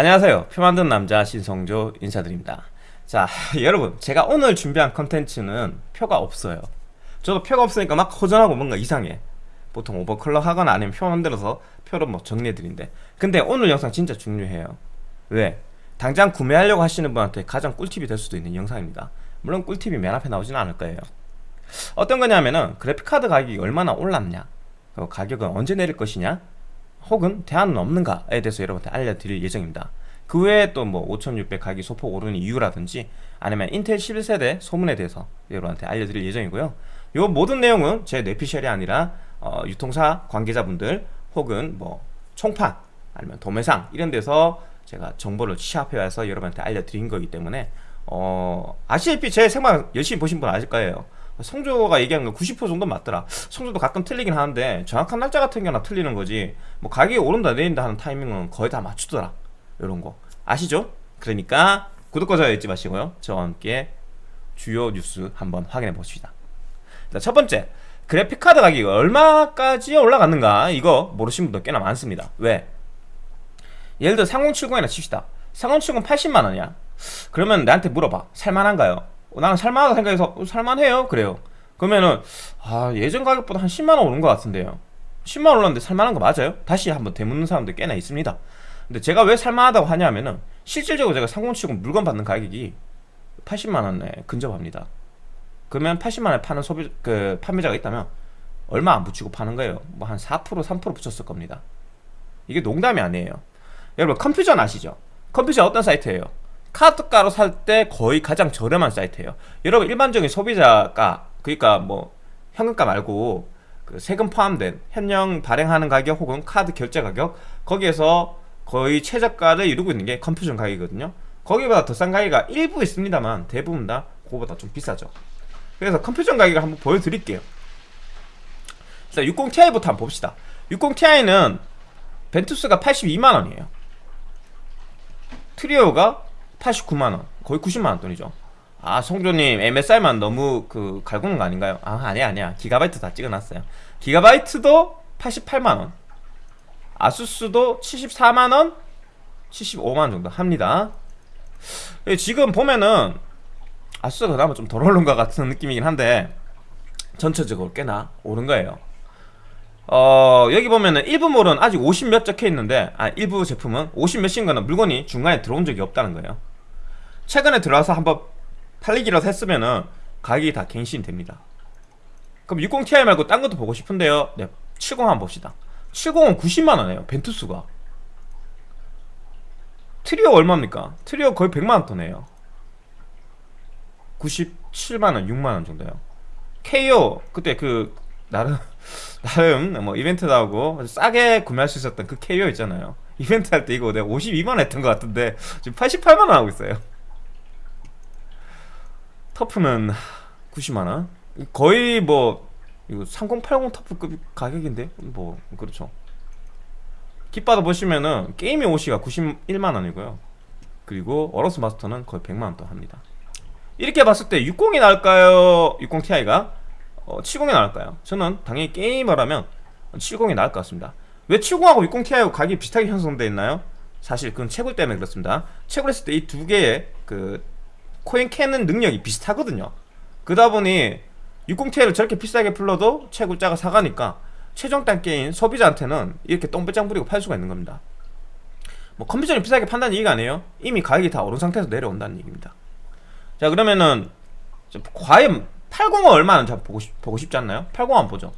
안녕하세요. 표 만든 남자 신성조 인사드립니다. 자 여러분 제가 오늘 준비한 컨텐츠는 표가 없어요. 저도 표가 없으니까 막 허전하고 뭔가 이상해. 보통 오버클럭 하거나 아니면 표 만들어서 표를 뭐 정리해드린데 근데 오늘 영상 진짜 중요해요. 왜? 당장 구매하려고 하시는 분한테 가장 꿀팁이 될 수도 있는 영상입니다. 물론 꿀팁이 맨 앞에 나오지는 않을 거예요. 어떤 거냐면은 그래픽카드 가격이 얼마나 올랐냐? 그 가격은 언제 내릴 것이냐 혹은 대안은 없는가에 대해서 여러분한테 알려드릴 예정입니다. 그 외에 또 뭐 5600 가격이 소폭 오르는 이유라든지 아니면 인텔 11세대 소문에 대해서 여러분한테 알려드릴 예정이고요. 요 모든 내용은 제 뇌피셜이 아니라 어, 유통사 관계자분들 혹은 뭐 총판 아니면 도매상 이런 데서 제가 정보를 취합해 와서 여러분한테 알려드린 거기 때문에 어, 아시다시피 제 생방 열심히 보신 분 아실 거예요 성조가 얘기한 건90% 정도 맞더라. 성조도 가끔 틀리긴 하는데 정확한 날짜 같은 경우나 틀리는 거지. 뭐 가격이 오른다 내린다 하는 타이밍은 거의 다 맞추더라. 이런 거. 아시죠? 그러니까 구독과 좋아요 잊지 마시고요. 저와 함께 주요 뉴스 한번 확인해 봅시다. 첫 번째. 그래픽카드 가격이 얼마까지 올라갔는가? 이거 모르신 분도 꽤나 많습니다. 왜? 예를 들어 3070이나 칩시다. 3070 80만원이야. 그러면 나한테 물어봐. 살만한가요? 나는 살만하다 생각해서 어, 살만해요? 그래요. 그러면은 아 예전 가격보다 한 10만원 오른 것 같은데요. 10만원 올랐는데 살만한 거 맞아요? 다시 한번 되묻는 사람도 꽤나 있습니다. 근데 제가 왜 살만하다고 하냐면은 실질적으로 제가 3070 물건 받는 가격이 80만원에 근접합니다. 그러면 80만원에 파는 소비 그 판매자가 있다면 얼마 안 붙이고 파는 거예요. 뭐 한 4% 3% 붙였을 겁니다. 이게 농담이 아니에요. 여러분 컴퓨전 아시죠? 컴퓨전 어떤 사이트예요? 카드가로 살 때 거의 가장 저렴한 사이트예요. 여러분 일반적인 소비자가 그러니까 뭐 현금가 말고 그 세금 포함된 현령 발행하는 가격 혹은 카드 결제 가격 거기에서 거의 최저가를 이루고 있는 게 컴퓨전 가격이거든요. 거기보다 더 싼 가격이 일부 있습니다만 대부분 다 그거보다 좀 비싸죠. 그래서 컴퓨전 가격을 한번 보여드릴게요. 자 60ti부터 한번 봅시다. 60ti는 벤투스가 82만원이에요. 트리오가 89만원. 거의 90만원 돈이죠. 아 성조님 MSI만 너무 그 갈구는 거 아닌가요? 아 아니야 아니야. 기가바이트 다 찍어놨어요. 기가바이트도 88만원. 아수스도 74만원? 75만원 정도 합니다. 예, 지금 보면은 아수스가 그나마 좀 덜 오른 것 같은 느낌이긴 한데 전체적으로 꽤나 오른 거예요. 어 여기 보면은 일부 몰은 아직 50몇 적혀 있는데 아 일부 제품은 50 몇인 거는 물건이 중간에 들어온 적이 없다는 거예요 최근에 들어와서 한번 팔리기라도 했으면은 가격이 다 갱신이 됩니다. 그럼 60ti 말고 딴 것도 보고 싶은데요. 네, 70 한번 봅시다. 70은 90만원이에요 벤투스가. 트리오 얼마입니까? 트리오 거의 100만원 돈이에요. 97만원 6만원 정도요. KO 그때 그 나름 나름 뭐 이벤트도 하고 싸게 구매할 수 있었던 그 KO 있잖아요. 이벤트 할 때 이거 내가 52만원 했던 것 같은데 지금 88만원 하고 있어요 터프는 90만원? 거의 뭐 이거 3080 터프급 가격인데? 뭐 그렇죠. kit바도 보시면은 게임의 옷이가 91만원이고요. 그리고 어로스 마스터는 거의 100만원 또 합니다. 이렇게 봤을 때 60이 나을까요? 60ti가? 어, 70이 나을까요? 저는 당연히 게이머라면 70이 나을 것 같습니다. 왜 70하고 60ti하고 가격이 비슷하게 형성되어 있나요? 사실 그건 채굴 때문에 그렇습니다. 채굴했을 때 이 두 개의 그 코인 캐는 능력이 비슷하거든요. 그러다 보니 60ti를 저렇게 비싸게 풀러도 채굴자가 사가니까 최종 단계인 소비자한테는 이렇게 똥배짱 부리고 팔 수가 있는 겁니다. 뭐 컴퓨터를 비싸게 판다는 얘기가 아니에요. 이미 가격이 다 오른 상태에서 내려온다는 얘기입니다. 자 그러면은 과연 80은 얼마나 보고, 싶, 보고 싶지 않나요? 80 안 보죠.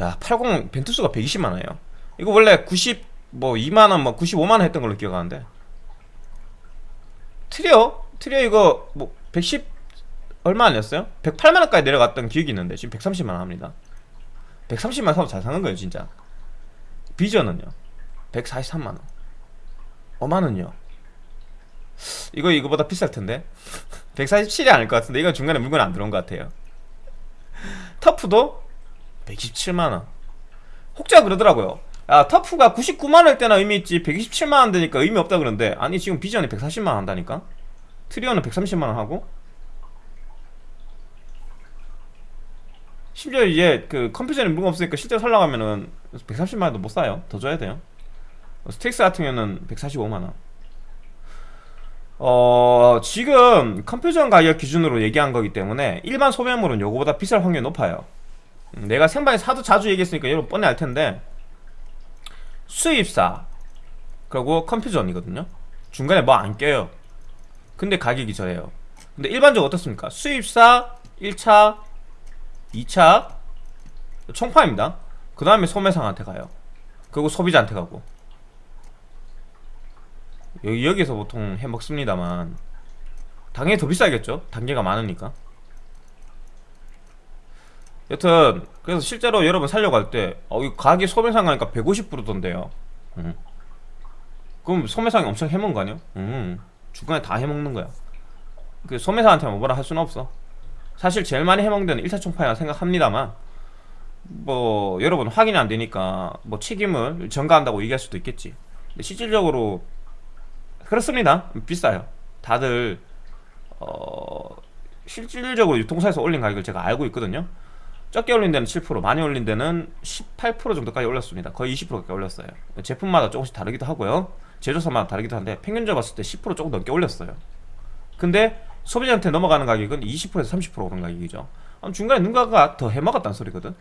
야 80 벤투스가 120만원이에요. 이거 원래 90 뭐 2만원 뭐 95만원 했던 걸로 기억하는데. 트리오? 트리오 이거 뭐 110 얼마 아니었어요? 108만원까지 내려갔던 기억이 있는데 지금 130만원 합니다. 130만원 사면 잘 사는 거예요 진짜. 비전은요? 143만원. 5만원요? 이거 이거보다 비쌀 텐데? 147이 아닐 것 같은데 이건 중간에 물건 안 들어온 것 같아요. TUF도 127만원. 혹자 그러더라고요. 야 TUF가 99만원일 때나 의미 있지 127만원 되니까 의미 없다 그러는데 아니 지금 비전이 140만원 한다니까 Trio는 130만원 하고 심지어 이제 그 컴퓨존에 물건 없으니까 실제로 살라고 하면은 130만원도 못 사요 더 줘야 돼요 STRIX 같은 경우는 145만원 어, 지금 컴퓨존 가격 기준으로 얘기한 거기 때문에 일반 소매몰은 요거보다 비쌀 확률이 높아요. 음, 내가 생방에서 하도 자주 얘기했으니까 여러분 뻔히 알 텐데 수입사 그리고 컴퓨전이거든요. 중간에 뭐 안 껴요. 근데 가격이 저예요. 근데 일반적으로 어떻습니까? 수입사 1차, 2차 총파입니다. 그 다음에 소매상한테 가요. 그리고 소비자한테 가고 여기, 여기서 보통 해 먹습니다만 당연히 더 비싸겠죠? 단계가 많으니까 여튼 그래서 실제로 여러분 살려고 할때 어, 이 가게 소매상 가니까 150불이던데요 음. 그럼 소매상이 엄청 해먹은 거 아니에요? 음. 중간에 다 해먹는 거야. 그 소매상한테만 뭐라 할 수는 없어. 사실 제일 많이 해먹는 데는 1차 총파이라 생각합니다만 뭐 여러분 확인이 안 되니까 뭐 책임을 전가한다고 얘기할 수도 있겠지. 근데 실질적으로 그렇습니다. 비싸요. 다들 어 실질적으로 유통사에서 올린 가격을 제가 알고 있거든요. 적게 올린 데는 7% 많이 올린 데는 18% 정도까지 올렸습니다. 거의 20% 가까이 올렸어요. 제품마다 조금씩 다르기도 하고요 제조사마다 다르기도 한데 평균적으로 봤을 때 10% 조금 넘게 올렸어요. 근데 소비자한테 넘어가는 가격은 20%에서 30% 오른 가격이죠. 중간에 누군가가 더 해먹었다는 소리거든.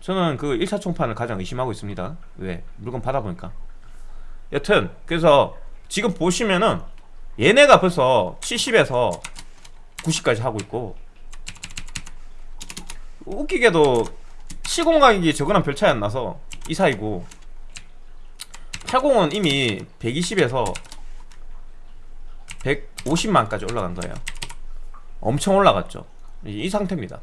저는 그 1차 총판을 가장 의심하고 있습니다. 왜? 물건 받아보니까. 여튼 그래서 지금 보시면은 얘네가 벌써 70에서 90까지 하고 있고 웃기게도 시공 가격이 저거랑 별 차이 안 나서 이 사이고 80은 이미 120에서 150만까지 올라간 거예요. 엄청 올라갔죠. 이, 이 상태입니다.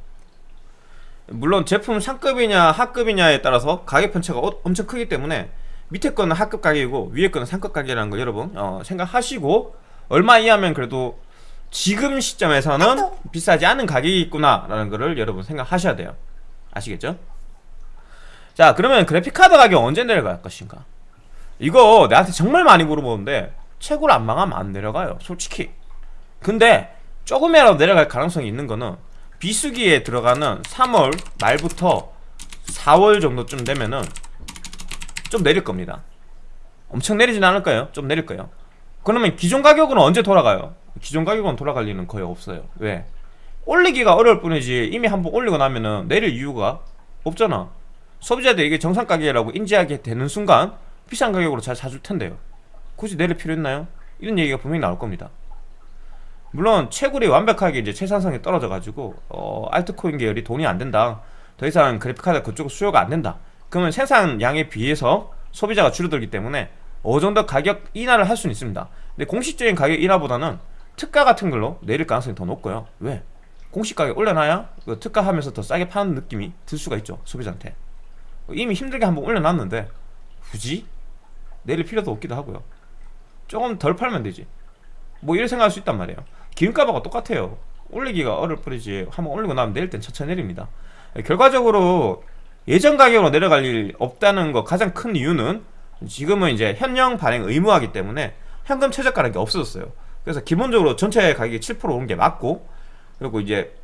물론 제품 상급이냐 하급이냐에 따라서 가격 편차가 어, 엄청 크기 때문에 밑에 거는 하급 가격이고 위에 거는 상급 가격이라는 거 여러분 어, 생각하시고 얼마 이하면 그래도 지금 시점에서는 비싸지 않은 가격이 있구나 라는 거를 여러분 생각하셔야 돼요. 아시겠죠? 자 그러면 그래픽카드 가격 언제 내려갈 것인가 이거 내한테 정말 많이 물어보는데 최고를 안 망하면 안 내려가요 솔직히. 근데 조금이라도 내려갈 가능성이 있는 거는 비수기에 들어가는 3월 말부터 4월 정도쯤 되면은 좀 내릴 겁니다. 엄청 내리진 않을 거예요? 좀 내릴 거예요. 그러면 기존 가격은 언제 돌아가요? 기존 가격은 돌아갈 리는 거의 없어요. 왜? 올리기가 어려울 뿐이지 이미 한번 올리고 나면은 내릴 이유가 없잖아. 소비자들 이게 정상 가격이라고 인지하게 되는 순간 비싼 가격으로 잘 사줄 텐데요. 굳이 내릴 필요 있나요? 이런 얘기가 분명히 나올 겁니다. 물론 채굴이 완벽하게 이제 채산성이 떨어져 가지고 어, 알트코인 계열이 돈이 안 된다. 더 이상 그래픽카드 그쪽 수요가 안 된다. 그러면 생산량에 비해서 소비자가 줄어들기 때문에 어느 정도 가격 인하를 할 수는 있습니다. 근데 공식적인 가격 인하보다는 특가 같은 걸로 내릴 가능성이 더 높고요. 왜? 공식 가격 올려놔야 그 특가 하면서 더 싸게 파는 느낌이 들 수가 있죠 소비자한테. 이미 힘들게 한번 올려놨는데 굳이? 내릴 필요도 없기도 하고요. 조금 덜 팔면 되지. 뭐 이렇게 생각할 수 있단 말이에요. 기름값하고 똑같아요. 올리기가 어려울 뿐이지 한번 올리고 나면 내릴 땐 천천히 내립니다. 결과적으로 예전 가격으로 내려갈 일 없다는 거 가장 큰 이유는 지금은 이제 현령 발행 의무화기 때문에 현금 최저가라는 게 없어졌어요. 그래서 기본적으로 전체 가격이 7% 오른 게 맞고 그리고 이제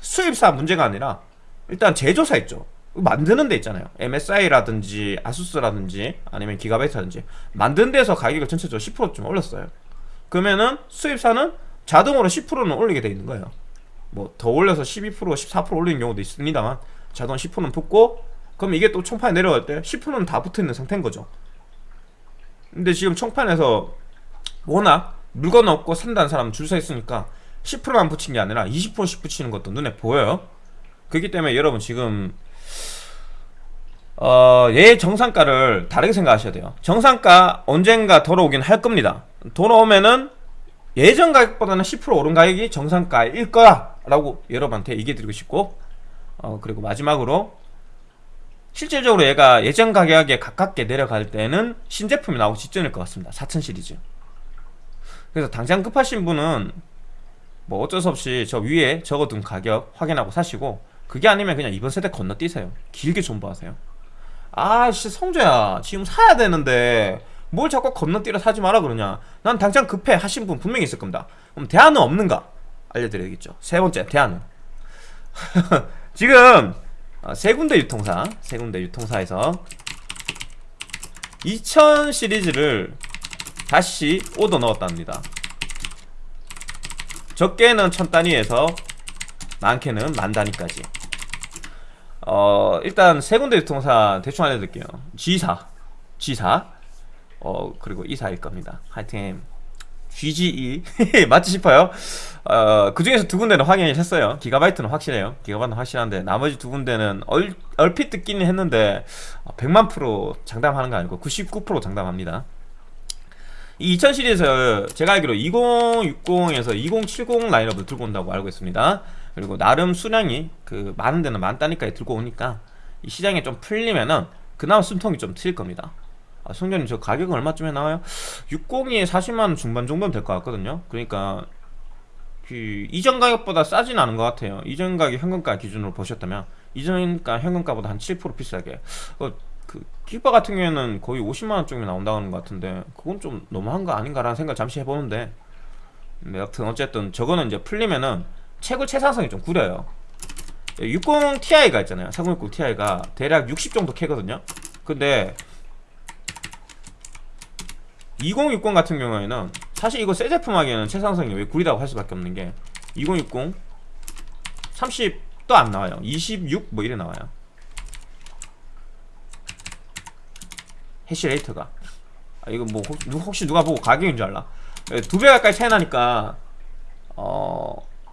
수입사 문제가 아니라 일단 제조사 있죠 만드는 데 있잖아요. MSI라든지 아수스라든지 아니면 기가바이트라든지 만드는 데서 가격을 전체적으로 10%좀 올렸어요. 그러면은 수입사는 자동으로 10%는 올리게 돼 있는 거예요. 뭐 더 올려서 12% 14% 올리는 경우도 있습니다만 자동 10%는 붙고 그럼 이게 또 총판에 내려갈 때 10%는 다 붙어있는 상태인 거죠. 근데 지금 총판에서 워낙 물건 없고 산다는 사람 줄 서 있으니까 10%만 붙인 게 아니라 20%씩 붙이는 것도 눈에 보여요. 그렇기 때문에 여러분 지금 어, 얘 정상가를 다르게 생각하셔야 돼요. 정상가 언젠가 돌아오긴 할 겁니다. 돌아오면은 예전 가격보다는 10% 오른 가격이 정상가일 거야! 라고 여러분한테 얘기해 드리고 싶고 어, 그리고 마지막으로 실질적으로 얘가 예전 가격에 가깝게 내려갈 때는 신제품이 나오기 직전일 것 같습니다. 4000 시리즈. 그래서 당장 급하신 분은 뭐 어쩔 수 없이 저 위에 적어둔 가격 확인하고 사시고 그게 아니면 그냥 이번 세대 건너뛰세요. 길게 존버하세요 아씨 성조야. 지금 사야 되는데 뭘 자꾸 건너뛰려 사지 마라 그러냐. 난 당장 급해. 하신 분 분명히 있을 겁니다. 그럼 대안은 없는가? 알려드려야겠죠. 세 번째 대안은? 지금 어, 세 군데 유통사 세 군데 유통사에서 2000 시리즈를 다시 오더 넣었답니다. 적게는 천 단위에서 많게는 만 단위까지 어 일단 세 군데 유통사 대충 알려드릴게요. G사 G사. 어 그리고 이사일 겁니다. 하여튼 GGE 맞지 싶어요? 어, 그 중에서 두 군데는 확인이 했어요. 기가바이트는 확실해요. 기가바이트는 확실한데 나머지 두 군데는 얼, 얼핏 듣기는 했는데 100만 프로 장담하는 거 아니고 99% 장담합니다. 이2000 시리즈에서 제가 알기로 2060에서 2070 라인업을 들고 온다고 알고 있습니다 그리고 나름 수량이 그 많은 데는 많다니까 들고 오니까 이 시장에 좀 풀리면은 그나마 숨통이 좀 트일 겁니다. 아, 성전님 저 가격은 얼마쯤에 나와요? 60이 40만원 중반 정도면 될 것 같거든요. 그러니까 그 이전 가격보다 싸진 않은 것 같아요. 이전 가격 현금가 기준으로 보셨다면 이전가 현금가보다 한 7% 비싸게. 어, 그 키바 같은 경우에는 거의 50만원 쪽이 나온다는 것 같은데 그건 좀 너무한 거 아닌가라는 생각 잠시 해보는데. 네, 여튼 어쨌든 저거는 이제 풀리면은 채굴 채상성이 좀 구려요. 60 Ti가 있잖아요. 3060 Ti가 대략 60 정도 캐거든요. 근데 2060 같은 경우에는 사실 이거 새 제품 하기에는 최상성이 왜 구리다고 할 수밖에 없는 게 2060 30도 안 나와요. 26 뭐 이래 나와요. 해시 레이터가. 아, 이거 뭐 혹시, 누가 보고 가격인 줄 알라 예, 두배 가까이 차이 나니까 어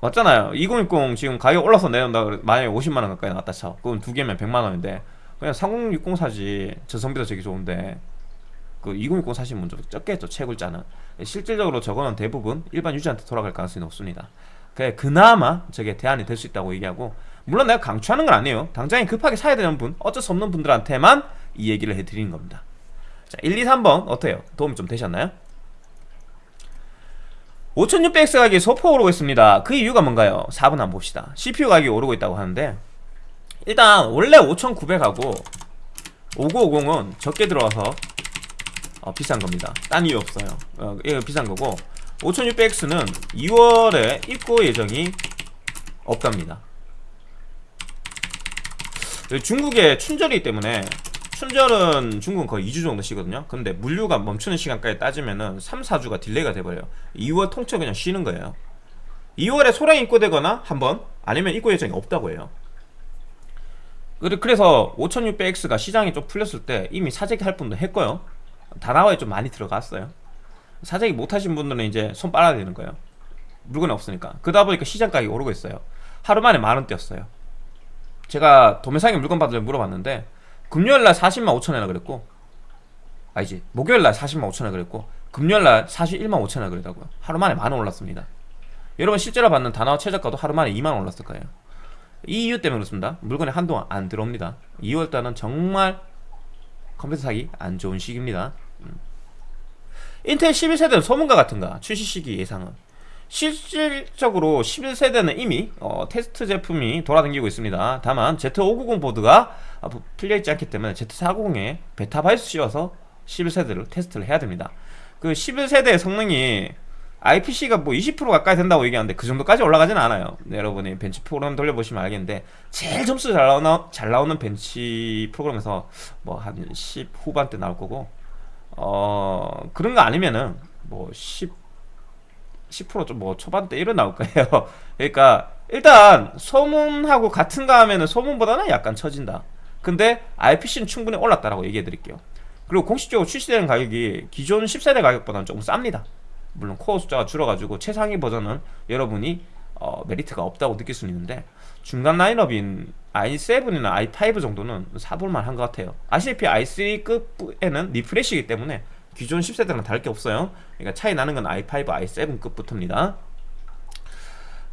맞잖아요. 2060 지금 가격 올라서 그래. 만약에 50만원 가까이 나왔다 쳐. 그럼 두 개면 100만원인데 그냥 3060 사지. 전성비도 되게 좋은데 그 2060 사시면 먼저 적겠죠 채굴자는. 실질적으로 저거는 대부분 일반 유저한테 돌아갈 가능성이 높습니다. 그래 그나마 저게 대안이 될 수 있다고 얘기하고 물론 내가 강추하는 건 아니에요. 당장에 급하게 사야 되는 분 어쩔 수 없는 분들한테만 이 얘기를 해드리는 겁니다. 자 1, 2, 3번 어때요? 도움이 좀 되셨나요? 5600X 가격이 소폭 오르고 있습니다. 그 이유가 뭔가요? 4번 한번 봅시다. CPU 가격이 오르고 있다고 하는데 일단 원래 5900하고 5950은 적게 들어와서 어, 비싼 겁니다. 딴 이유 없어요. 어, 이거 비싼 거고 5600X는 2월에 입고 예정이 없답니다. 중국에 춘절이기 때문에 춘절은 중국은 거의 2주 정도 쉬거든요. 근데 물류가 멈추는 시간까지 따지면은 3, 4주가 딜레이가 돼버려요. 2월 통째 그냥 쉬는 거예요. 2월에 소량이 입고되거나 한번 아니면 입고 예정이 없다고 해요. 그래서 5600X가 시장이 좀 풀렸을 때 이미 사재기 할 분도 했고요. 다나와에 좀 많이 들어갔어요. 사재기 못하신 분들은 이제 손 빨아야 되는 거예요. 물건이 없으니까. 그러다 보니까 시장 가격이 오르고 있어요. 하루 만에 만원 뛰었어요. 제가 도매상에 물건 받으려 물어봤는데 금요일날 40만 5천원이라 그랬고 아니지 목요일날 40만 5천원 그랬고 금요일날 41만 5천원 그랬다고요. 하루 만에 만원 올랐습니다. 여러분 실제로 받는 단화 최저가도 하루 만에 2만원 올랐을 거예요. 이 이유 때문에 그렇습니다. 물건이 한동안 안 들어옵니다. 2월달은 정말 컴퓨터 사기 안 좋은 시기입니다. 음. 인텔 11세대는 소문과 같은가? 출시 시기 예상은? 실질적으로 11세대는 이미 어, 테스트 제품이 돌아다니고 있습니다. 다만 Z590 보드가 풀려있지 않기 때문에 Z490에 베타 BIOS 씌워서 11세대를 테스트를 해야 됩니다. 그 11세대의 성능이 IPC가 뭐 20% 가까이 된다고 얘기하는데 그 정도까지 올라가진 않아요. 네, 여러분이 벤치 프로그램 돌려보시면 알겠는데 제일 점수 잘 나오는, 잘 나오는 벤치 프로그램에서 뭐 한 10 후반대 나올 거고 어 그런 거 아니면은 뭐 10, 10%좀 뭐 초반대 이런 나올 거예요. 그러니까 일단 소문하고 같은가 하면은 소문보다는 약간 처진다 근데 IPC는 충분히 올랐다라고 얘기해 드릴게요. 그리고 공식적으로 출시되는 가격이 기존 10세대 가격보다는 조금 쌉니다. 물론 코어 숫자가 줄어가지고 최상위 버전은 여러분이 어, 메리트가 없다고 느낄 수는 있는데 중간 라인업인 i7이나 i5 정도는 사볼만 한 것 같아요. 아시다시피 i3급에는 refresh이기 때문에 기존 10세대랑 다를 게 없어요. 그러니까 차이 나는 건 i5, i7급부터입니다.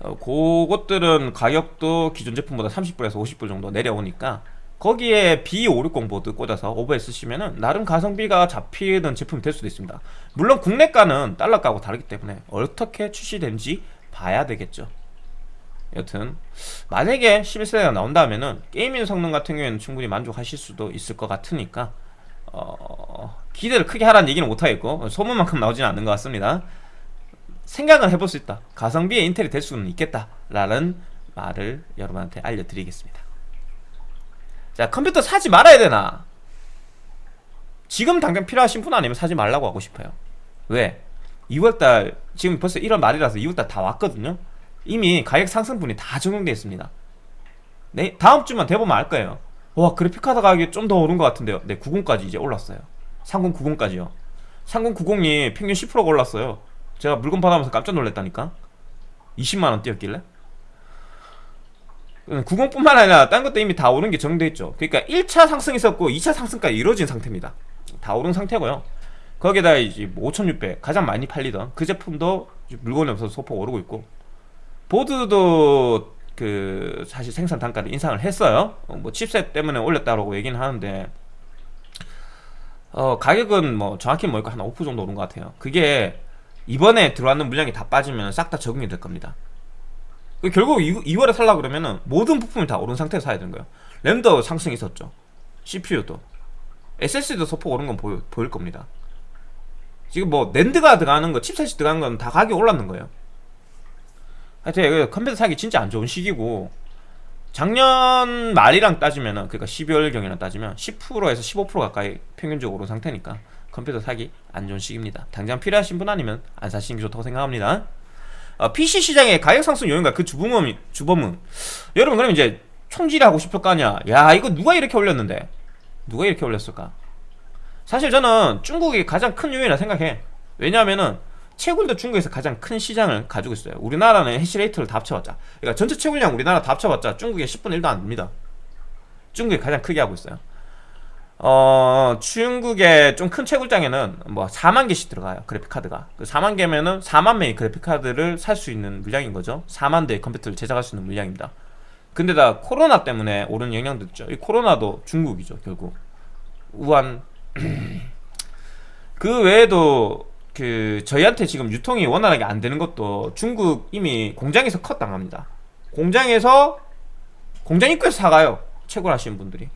어, 그것들은 가격도 기존 제품보다 30불에서 50불 정도 내려오니까 거기에 B560 보드 꽂아서 오버에 쓰시면은 나름 가성비가 잡히는 제품이 될 수도 있습니다. 물론 국내가는 달러가하고 다르기 때문에 어떻게 출시된지 봐야 되겠죠. 여튼 만약에 11세대가 나온다면은 게이밍 성능 같은 경우에는 충분히 만족하실 수도 있을 것 같으니까 어... 기대를 크게 하라는 얘기는 못하겠고 소문만큼 나오지는 않는 것 같습니다. 생각은 해볼 수 있다. 가성비의 인텔이 될 수는 있겠다 라는 말을 여러분한테 알려드리겠습니다 자 컴퓨터 사지 말아야 되나 지금 당장 필요하신 분 아니면 사지 말라고 하고 싶어요 왜? 2월달 지금 벌써 1월 말이라서 2월달 다 왔거든요. 이미 가격 상승분이 다 적용되어 있습니다. 네, 다음 주만 돼보면 알 거예요. 와, 그래픽카드 가격이 좀 더 오른 것 같은데요. 네, 90까지 이제 올랐어요. 3090까지요. 3090이 평균 10%가 올랐어요. 제가 물건 받아면서 깜짝 놀랐다니까. 20만원 뛰었길래. 90뿐만 아니라 딴 것도 이미 다 오른 게 정돼 있죠. 그러니까 1차 상승이 있었고 2차 상승까지 이루어진 상태입니다. 다 오른 상태고요. 거기에다 이제 5600 가장 많이 팔리던 그 제품도 물건이 없어서 소폭 오르고 있고 보드도 그 사실 생산 단가를 인상을 했어요. 어, 뭐 칩셋 때문에 올렸다라고 얘기는 하는데 어 가격은 뭐 정확히 뭐니까 한5% 정도 오른 것 같아요. 그게 이번에 들어왔는 물량이 다 빠지면 싹 다 적응이 될 겁니다. 그 결국 2, 월에 살라 그러면은 모든 부품이 다 오른 상태에서 사야 되는 거예요. 램도 상승이 있었죠. CPU도 SSD도 소폭 오른 건 보여, 보일 겁니다. 지금 뭐 랜드가 들어가는 거, 칩셋이 들어가는 건 다 가격이 올랐는 거예요. 하여튼 컴퓨터 사기 진짜 안 좋은 시기고 작년 말이랑 따지면은 그러니까 12월경이랑 따지면 10%에서 15% 가까이 평균적으로 오른 상태니까 컴퓨터 사기 안 좋은 시기입니다. 당장 필요하신 분 아니면 안 사시는 게 좋다고 생각합니다. 어, PC 시장의 가격 상승 요인과 그 주범은 주범은 여러분 그럼 이제 총질하고 싶을 거 아니야. 야 이거 누가 이렇게 올렸는데 누가 이렇게 올렸을까? 사실 저는 중국이 가장 큰 요인이라 생각해. 왜냐하면은 채굴도 중국에서 가장 큰 시장을 가지고 있어요. 우리나라는 해시레이트를 다 합쳐봤자. 그러니까 전체 채굴량 우리나라 다 합쳐봤자 중국의 10분의 1도 안 됩니다. 중국이 가장 크게 하고 있어요. 어, 중국의 좀 큰 채굴장에는 뭐 4만 개씩 들어가요. 그래픽카드가. 그 4만 개면은 4만 명의 그래픽카드를 살 수 있는 물량인 거죠. 4만 대의 컴퓨터를 제작할 수 있는 물량입니다. 근데 다 코로나 때문에 오른 영향도 있죠. 이 코로나도 중국이죠, 결국. 우한. 그 외에도 그 저희한테 지금 유통이 원활하게 안 되는 것도 중국 이미 공장에서 컷 당합니다. 공장에서 공장 입구에서 사가요. 채굴하시는 분들이.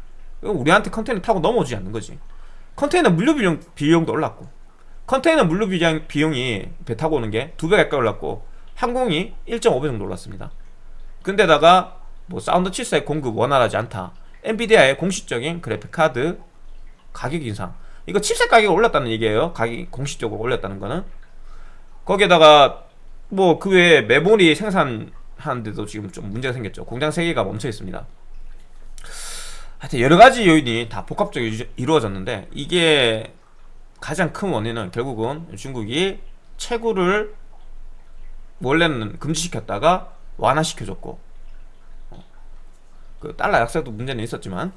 우리한테 컨테이너 타고 넘어오지 않는 거지. 컨테이너 물류 비용, 비용도 올랐고 컨테이너 물류 비용, 비용이 배 타고 오는 게 두 배 가까이 올랐고 항공이 1.5배 정도 올랐습니다. 근데다가 뭐 사운드 칩셋 공급 원활하지 않다. NVIDIA의 공식적인 그래픽 카드 가격 인상 이거 칩셋 가격이 올랐다는 얘기예요. 가격이 공식적으로 올렸다는 거는. 거기에다가 뭐 그 외에 메모리 생산하는데도 지금 좀 문제가 생겼죠. 공장 3개가 멈춰 있습니다. 하여튼 여러 가지 요인이 다 복합적으로 이루어졌는데 이게 가장 큰 원인은 결국은 중국이 채굴을 원래는 금지시켰다가 완화시켜줬고 어, 그 달러 약세도 문제는 있었지만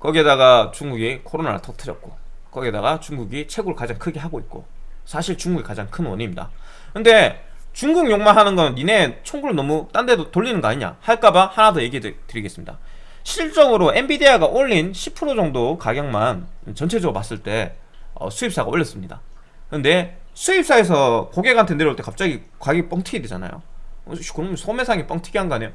거기에다가 중국이 코로나를 터뜨렸고 거기에다가 중국이 채굴을 가장 크게 하고 있고 사실 중국이 가장 큰 원인입니다. 근데 중국 욕만 하는 건 니네 총구를 너무 딴 데도 돌리는 거 아니냐 할까봐 하나 더 얘기 드리겠습니다 실적으로 엔비디아가 올린 10% 정도 가격만 전체적으로 봤을 때 어, 수입사가 올렸습니다. 근데 수입사에서 고객한테 내려올 때 갑자기 가격이 뻥튀기 되잖아요. 어, 그럼 소매상이 뻥튀기 한거 아니에요?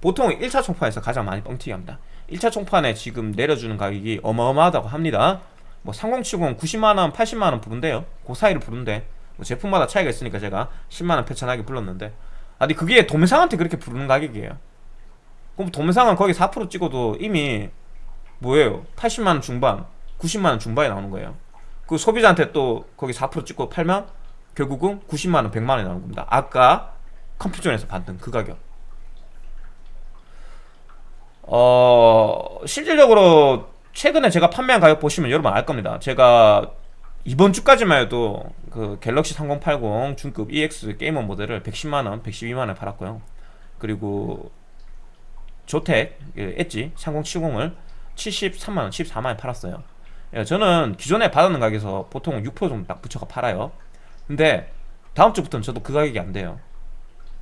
보통 1차 총판에서 가장 많이 뻥튀기 합니다. 1차 총판에 지금 내려주는 가격이 어마어마하다고 합니다. 뭐 3070 90만원 80만원 부른대요. 그 사이를 부른대. 뭐 제품마다 차이가 있으니까 제가 10만원 표천하게 불렀는데. 아니 그게 도매상한테 그렇게 부르는 가격이에요 그럼 도매상은 거기 4% 찍어도 이미 뭐예요 80만원 중반 90만원 중반에 나오는 거예요 그 소비자한테 또 거기 4% 찍고 팔면 결국은 90만원 100만원이 나오는 겁니다 아까 컴퓨전에서 받는 그 가격 어 실질적으로 최근에 제가 판매한 가격 보시면 여러분 알 겁니다. 제가 이번 주까지만 해도 그 갤럭시 3080 중급 EX 게이머 모델을 110만원, 112만원에 팔았고요. 그리고 그 엣지 3070을 73만원, 74만원에 팔았어요. 예, 저는 기존에 받았는 가격에서 보통 6% 정도 딱 붙여가 팔아요. 근데 다음 주부터는 저도 그 가격이 안 돼요.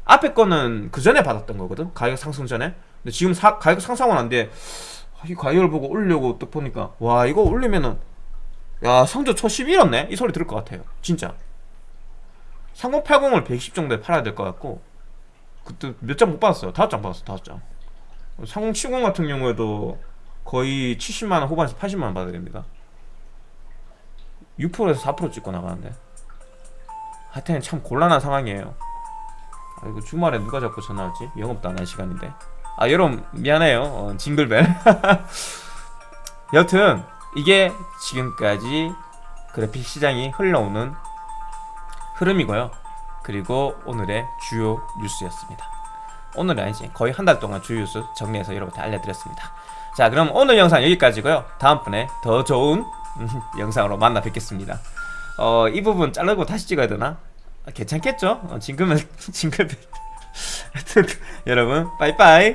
앞에 거는 그 전에 받았던 거거든. 가격 상승 전에. 근데 지금 사, 가격 상승은 안 돼. 이 가격을 보고 올려고 또 보니까 와 이거 올리면은 야 성적 초11 잃었네 이 소리 들을 것 같아요 진짜 3080을 120 정도에 팔아야 될 것 같고 그때 몇 장 못 받았어요 다섯 장 받았어 다섯 장 3070 같은 경우에도 거의 70만원 후반에서 80만원 받아야 됩니다 6%에서 4% 찍고 나가는데 하여튼 참 곤란한 상황이에요 아 이거 주말에 누가 자꾸 전화하지? 영업도 안 할 시간인데 아 여러분 미안해요 어, 징글벨 여튼 이게 지금까지 그래픽 시장이 흘러오는 흐름이고요. 그리고 오늘의 주요 뉴스였습니다. 오늘은 아니지 거의 한 달 동안 뉴스 정리해서 여러분한테 알려드렸습니다. 자 그럼 오늘 영상 여기까지고요. 다음번에 더 좋은 음, 영상으로 만나 뵙겠습니다. 어, 이 부분 자르고 다시 찍어야 되나? 아, 괜찮겠죠? 어, 징그면 징글 하여튼 여러분 빠이빠이